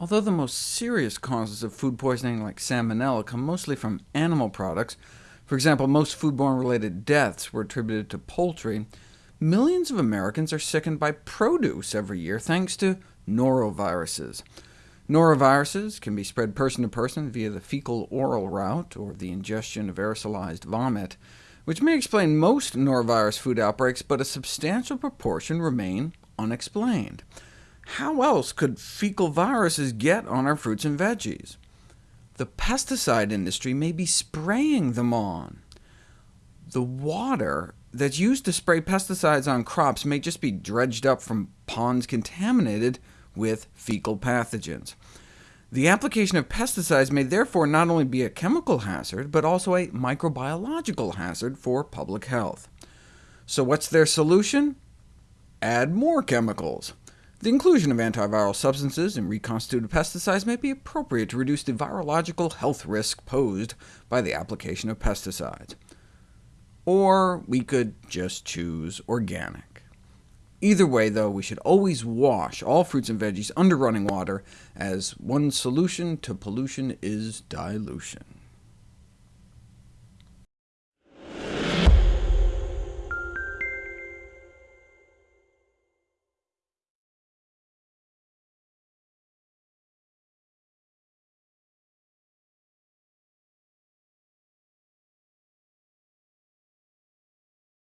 Although the most serious causes of food poisoning, like salmonella, come mostly from animal products, for example, most foodborne-related deaths were attributed to poultry, millions of Americans are sickened by produce every year thanks to noroviruses. Noroviruses can be spread person to person via the fecal-oral route, or the ingestion of aerosolized vomit, which may explain most norovirus food outbreaks, but a substantial proportion remain unexplained. How else could fecal viruses get on our fruits and veggies? The pesticide industry may be spraying them on. The water that's used to spray pesticides on crops may just be dredged up from ponds contaminated with fecal pathogens. The application of pesticides may therefore not only be a chemical hazard, but also a microbiological hazard for public health. So what's their solution? Add more chemicals. The inclusion of antiviral substances in reconstituted pesticides may be appropriate to reduce the virological health risk posed by the application of pesticides. Or we could just choose organic. Either way, though, we should always wash all fruits and veggies under running water, as one solution to pollution is dilution.